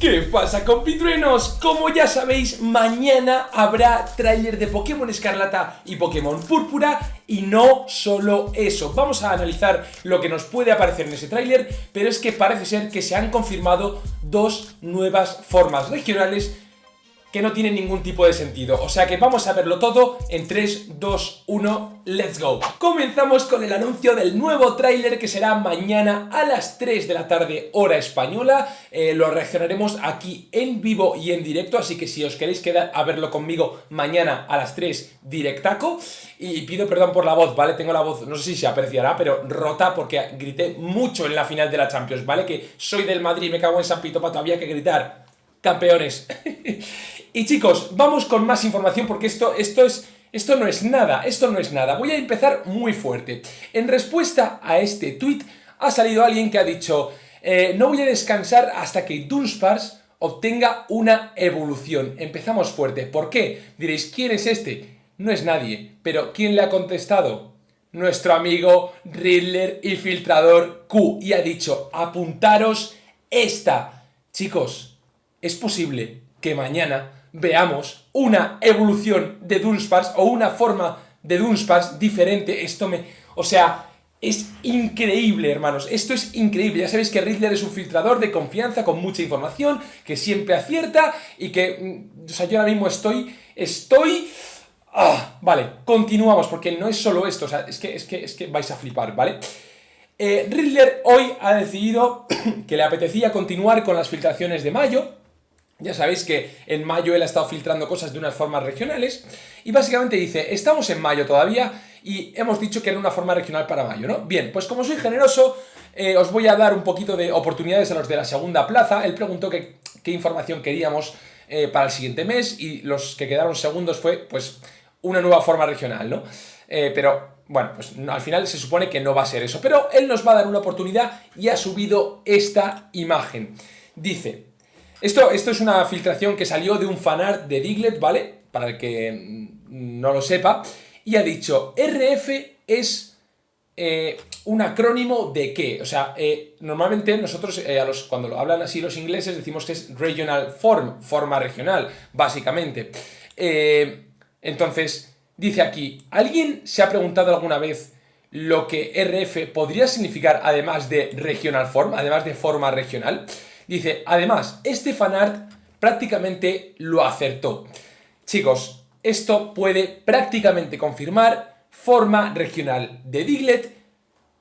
¿Qué pasa compitruenos? Como ya sabéis, mañana habrá tráiler de Pokémon Escarlata y Pokémon Púrpura y no solo eso, vamos a analizar lo que nos puede aparecer en ese tráiler, pero es que parece ser que se han confirmado dos nuevas formas regionales que no tiene ningún tipo de sentido. O sea que vamos a verlo todo en 3, 2, 1, let's go. Comenzamos con el anuncio del nuevo tráiler que será mañana a las 3 de la tarde hora española. Eh, lo reaccionaremos aquí en vivo y en directo, así que si os queréis quedar a verlo conmigo mañana a las 3 directaco. Y pido perdón por la voz, ¿vale? Tengo la voz, no sé si se apreciará, pero rota porque grité mucho en la final de la Champions, ¿vale? Que soy del Madrid, me cago en San Pito, todavía que gritar. Campeones. Y chicos, vamos con más información porque esto, esto, es, esto no es nada, esto no es nada. Voy a empezar muy fuerte. En respuesta a este tweet ha salido alguien que ha dicho eh, no voy a descansar hasta que Dunsparce obtenga una evolución. Empezamos fuerte. ¿Por qué? Diréis, ¿quién es este? No es nadie. Pero ¿quién le ha contestado? Nuestro amigo Riddler y Filtrador Q. Y ha dicho, apuntaros esta. Chicos, es posible que mañana veamos una evolución de Dunsparce o una forma de Dunsparce diferente. Esto me... O sea, es increíble, hermanos. Esto es increíble. Ya sabéis que Riddler es un filtrador de confianza con mucha información, que siempre acierta y que... Mm, o sea, yo ahora mismo estoy... Estoy... Ah, vale, continuamos, porque no es solo esto, o sea, es que, es que, es que vais a flipar, ¿vale? Eh, Riddler hoy ha decidido que le apetecía continuar con las filtraciones de mayo, ya sabéis que en mayo él ha estado filtrando cosas de unas formas regionales y básicamente dice, estamos en mayo todavía y hemos dicho que era una forma regional para mayo, ¿no? Bien, pues como soy generoso, eh, os voy a dar un poquito de oportunidades a los de la segunda plaza. Él preguntó qué, información queríamos eh, para el siguiente mes y los que quedaron segundos fue, pues, una nueva forma regional, ¿no? Eh, pero, bueno, pues al final se supone que no va a ser eso. Pero él nos va a dar una oportunidad y ha subido esta imagen. Dice... Esto, esto es una filtración que salió de un fanart de Diglett, ¿vale? Para el que no lo sepa. Y ha dicho, RF es eh, un acrónimo de qué? O sea, eh, normalmente nosotros, eh, cuando lo hablan así los ingleses, decimos que es Regional Form, forma regional, básicamente. entonces, dice aquí, ¿alguien se ha preguntado alguna vez lo que RF podría significar además de Regional Form, además de forma regional? Dice, además, este fanart prácticamente lo acertó. Chicos, esto puede prácticamente confirmar forma regional de Diglett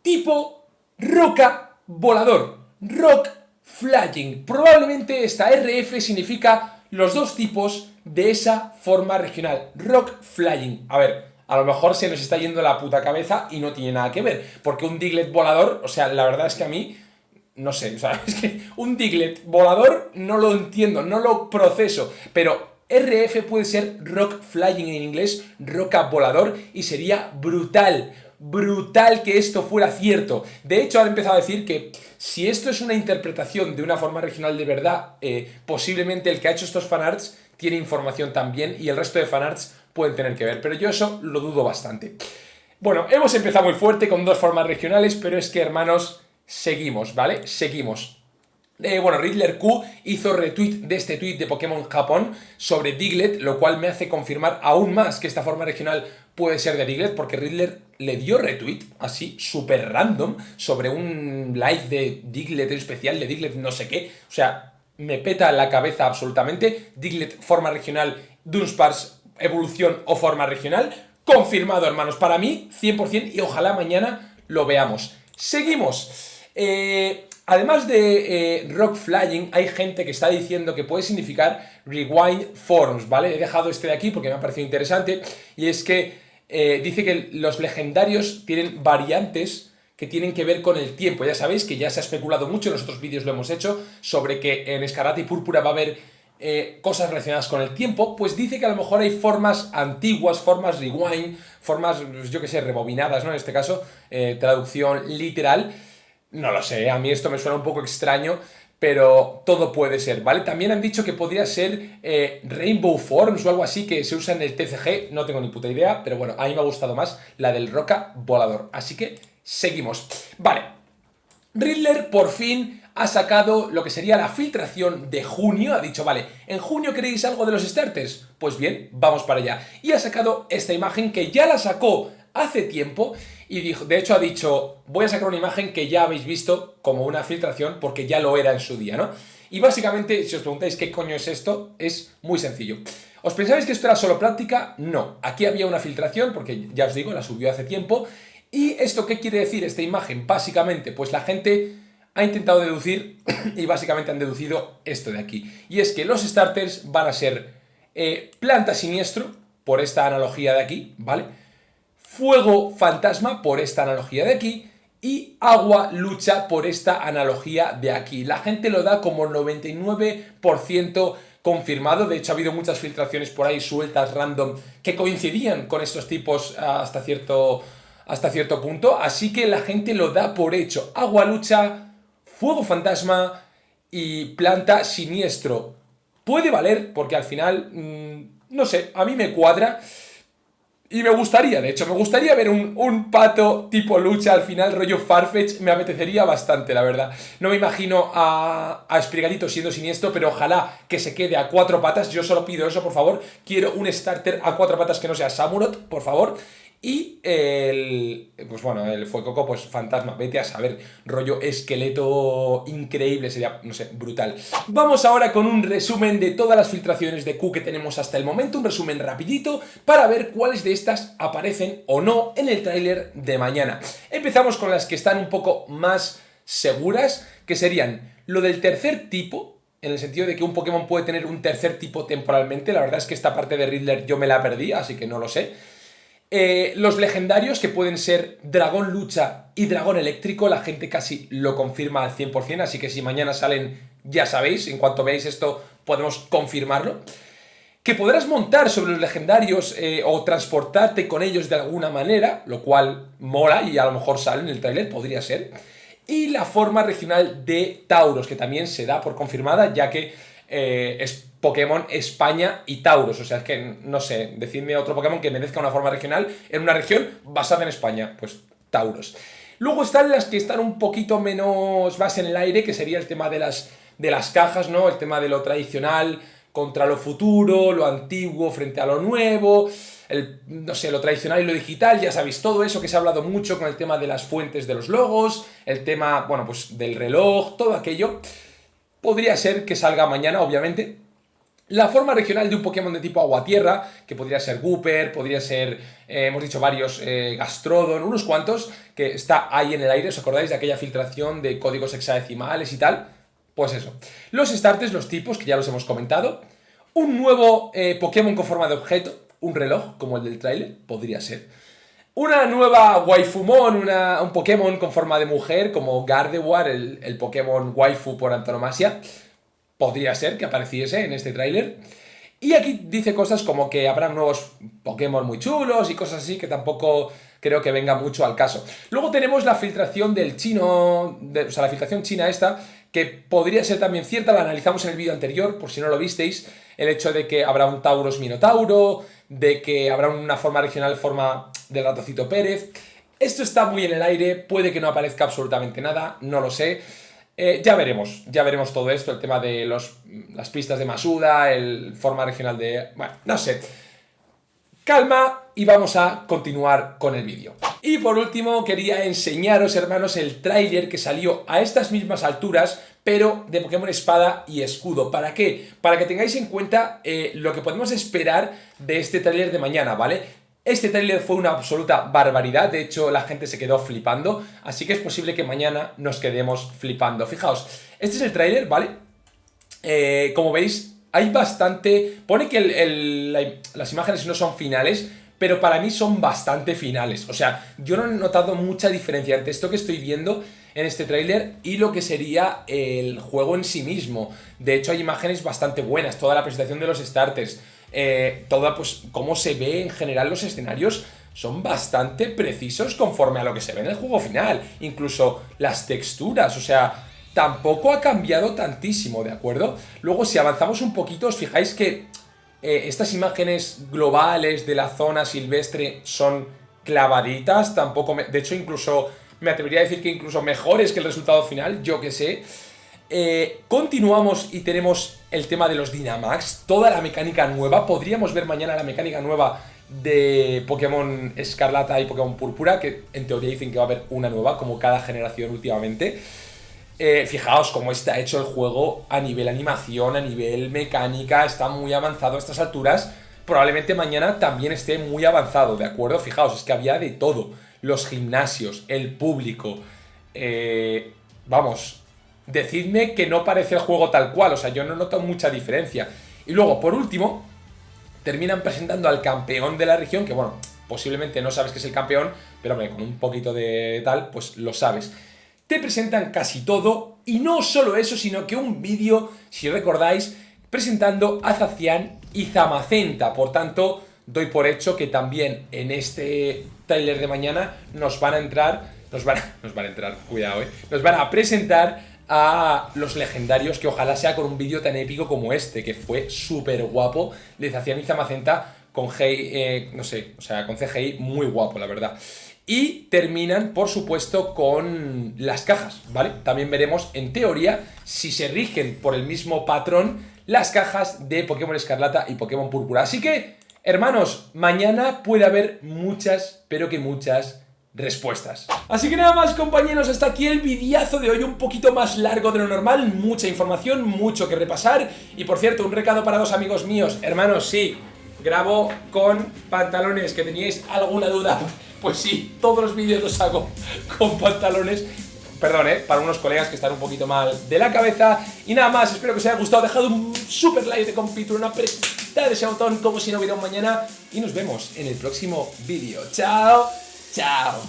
tipo roca volador, rock flying. Probablemente esta RF significa los dos tipos de esa forma regional, rock flying. A ver, a lo mejor se nos está yendo la puta cabeza y no tiene nada que ver, porque un Diglett volador, o sea, la verdad es que a mí no sé, o sea, es que un Diglett volador no lo entiendo, no lo proceso, pero RF puede ser Rock Flying en inglés, roca volador, y sería brutal, brutal que esto fuera cierto. De hecho, han empezado a decir que si esto es una interpretación de una forma regional de verdad, eh, posiblemente el que ha hecho estos fanarts tiene información también y el resto de fanarts pueden tener que ver, pero yo eso lo dudo bastante. Bueno, hemos empezado muy fuerte con dos formas regionales, pero es que, hermanos, seguimos, ¿vale? Seguimos. Eh, bueno, Riddler Q hizo retweet de este tweet de Pokémon Japón sobre Diglett, lo cual me hace confirmar aún más que esta forma regional puede ser de Diglett, porque Riddler le dio retweet, así, súper random, sobre un live de Diglett especial, de Diglett no sé qué, o sea, me peta la cabeza absolutamente, Diglett forma regional, Dunsparce evolución o forma regional, confirmado hermanos, para mí 100% y ojalá mañana lo veamos. Seguimos. Eh, además de eh, Rock Flying, hay gente que está diciendo que puede significar Rewind Forms, ¿vale? He dejado este de aquí porque me ha parecido interesante, y es que eh, dice que los legendarios tienen variantes que tienen que ver con el tiempo. Ya sabéis que ya se ha especulado mucho, en los otros vídeos lo hemos hecho, sobre que en Escarlata y Púrpura va a haber cosas relacionadas con el tiempo, pues dice que a lo mejor hay formas antiguas, formas rewind, formas, yo que sé, rebobinadas, ¿no? En este caso, traducción literal, no lo sé, a mí esto me suena un poco extraño, pero todo puede ser, ¿vale? También han dicho que podría ser eh, Rainbow Forms o algo así que se usa en el TCG, no tengo ni puta idea, pero bueno, a mí me ha gustado más la del Roca Volador, así que seguimos. Vale, Riddler por fin ha sacado lo que sería la filtración de junio, ha dicho, vale, ¿en junio queréis algo de los starters? Pues bien, vamos para allá. Y ha sacado esta imagen que ya la sacó hace tiempo y dijo, de hecho ha dicho, voy a sacar una imagen que ya habéis visto como una filtración porque ya lo era en su día, ¿no? Y básicamente, si os preguntáis qué coño es esto, es muy sencillo. ¿Os pensabais que esto era solo práctica? No. Aquí había una filtración, porque ya os digo, la subió hace tiempo. ¿Y esto qué quiere decir esta imagen? Básicamente, pues la gente ha intentado deducir y básicamente han deducido esto de aquí. Y es que los starters van a ser eh, planta siniestro, por esta analogía de aquí, ¿vale? Fuego fantasma, por esta analogía de aquí, y agua lucha por esta analogía de aquí. La gente lo da como 99% confirmado, de hecho ha habido muchas filtraciones por ahí sueltas, random, que coincidían con estos tipos hasta cierto, hasta cierto punto, así que la gente lo da por hecho. Agua lucha, fuego fantasma y planta siniestro. Puede valer, porque al final, mm, no sé, a mí me cuadra. Y me gustaría, de hecho, me gustaría ver un, pato tipo lucha al final, rollo Farfetch, me apetecería bastante, la verdad. No me imagino a, a Sprigatito siendo siniestro, pero ojalá que se quede a cuatro patas, yo solo pido eso, por favor. Quiero un starter a cuatro patas que no sea Samurot, por favor. Y el, pues bueno, el Fuecoco, pues fantasma, vete a saber, rollo esqueleto increíble, sería, no sé, brutal. Vamos ahora con un resumen de todas las filtraciones de Q que tenemos hasta el momento, un resumen rapidito para ver cuáles de estas aparecen o no en el tráiler de mañana. Empezamos con las que están un poco más seguras, que serían lo del tercer tipo, en el sentido de que un Pokémon puede tener un tercer tipo temporalmente, la verdad es que esta parte de Riddler yo me la perdí, así que no lo sé. Eh, los legendarios, que pueden ser Dragón Lucha y Dragón Eléctrico, la gente casi lo confirma al 100%, así que si mañana salen, ya sabéis, en cuanto veáis esto podemos confirmarlo. Que podrás montar sobre los legendarios eh, o transportarte con ellos de alguna manera, lo cual mola y a lo mejor sale en el trailer, podría ser. Y la forma regional de Tauros, que también se da por confirmada, ya que eh, es Pokémon España y Tauros. O sea, es que, no sé, decidme otro Pokémon que merezca una forma regional en una región basada en España. Pues Tauros. Luego están las que están un poquito menos más en el aire, que sería el tema de las, de las cajas, ¿no? El tema de lo tradicional contra lo futuro, lo antiguo frente a lo nuevo, el, no sé, lo tradicional y lo digital, ya sabéis, todo eso que se ha hablado mucho con el tema de las fuentes de los logos, el tema, bueno, pues del reloj, todo aquello. Podría ser que salga mañana, obviamente. La forma regional de un Pokémon de tipo agua-tierra, que podría ser Gooper, podría ser, eh, hemos dicho varios, eh, Gastrodon, unos cuantos, que está ahí en el aire, ¿os acordáis de aquella filtración de códigos hexadecimales y tal? Pues eso. Los starters, los tipos, que ya los hemos comentado. Un nuevo eh, Pokémon con forma de objeto, un reloj, como el del trailer, podría ser. Una nueva Waifumon, una, un Pokémon con forma de mujer, como Gardevoir, el, el Pokémon waifu por antonomasia. Podría ser que apareciese en este tráiler. Y aquí dice cosas como que habrá nuevos Pokémon muy chulos y cosas así que tampoco creo que venga mucho al caso. Luego tenemos la filtración del chino, o sea, la filtración china esta, que podría ser también cierta, la analizamos en el vídeo anterior, por si no lo visteis, el hecho de que habrá un Tauros Minotauro, de que habrá una forma regional, forma del ratocito Pérez. Esto está muy en el aire, puede que no aparezca absolutamente nada, no lo sé. Eh, ya veremos, ya veremos todo esto, el tema de los, las pistas de Masuda, el forma regional de... Bueno, no sé. Calma y vamos a continuar con el vídeo. Y por último quería enseñaros, hermanos, el tráiler que salió a estas mismas alturas, pero de Pokémon Espada y Escudo. ¿Para qué? Para que tengáis en cuenta eh, lo que podemos esperar de este tráiler de mañana, ¿vale? Este tráiler fue una absoluta barbaridad, de hecho la gente se quedó flipando, así que es posible que mañana nos quedemos flipando. Fijaos, este es el tráiler, ¿vale? Eh, como veis, hay bastante... Pone que las imágenes no son finales, pero para mí son bastante finales. O sea, yo no he notado mucha diferencia entre esto que estoy viendo en este tráiler y lo que sería el juego en sí mismo. De hecho, hay imágenes bastante buenas, toda la presentación de los starters eh, toda, pues, cómo se ve en general los escenarios son bastante precisos conforme a lo que se ve en el juego final. Incluso las texturas, o sea, tampoco ha cambiado tantísimo, ¿de acuerdo? Luego, si avanzamos un poquito, os fijáis que eh, estas imágenes globales de la zona silvestre son clavaditas, tampoco... De hecho, incluso me atrevería a decir que incluso mejores que el resultado final, yo que sé. Eh, continuamos y tenemos el tema de los Dynamax, toda la mecánica nueva. Podríamos ver mañana la mecánica nueva de Pokémon Escarlata y Pokémon Púrpura, que en teoría dicen que va a haber una nueva, como cada generación últimamente. Eh, fijaos cómo está hecho el juego a nivel animación, a nivel mecánica, está muy avanzado a estas alturas. Probablemente mañana también esté muy avanzado, ¿de acuerdo? Fijaos, es que había de todo. Los gimnasios, el público. Eh, vamos, decidme que no parece el juego tal cual, o sea, yo no noto mucha diferencia. Y luego, por último, terminan presentando al campeón de la región, que bueno, posiblemente no sabes que es el campeón, pero hombre, con un poquito de tal, pues lo sabes te presentan casi todo y no solo eso, sino que un vídeo, si recordáis, presentando a Zacian y Zamacenta. Por tanto, doy por hecho que también en este trailer de mañana nos van a entrar, nos van a, nos van a entrar, cuidado, eh, nos van a presentar a los legendarios, que ojalá sea con un vídeo tan épico como este, que fue súper guapo, de Zacian y Zamacenta con Hey, eh, no sé, o sea, con CGI muy guapo, la verdad. Y terminan, por supuesto, con las cajas, ¿vale? También veremos, en teoría, si se rigen por el mismo patrón las cajas de Pokémon Escarlata y Pokémon Púrpura. Así que, hermanos, mañana puede haber muchas, pero que muchas respuestas. Así que nada más compañeros, hasta aquí el videazo de hoy un poquito más largo de lo normal, mucha información, mucho que repasar y por cierto, un recado para dos amigos míos, hermanos, sí, grabo con pantalones, que teníais alguna duda pues sí, todos los vídeos los hago con pantalones Perdón, ¿eh? para unos colegas que están un poquito mal de la cabeza. Y nada más, espero que os haya gustado. Dejad un super like de compito, una apretada de ese botón como si no hubiera un mañana. Y nos vemos en el próximo vídeo. ¡Chao! ¡Chao!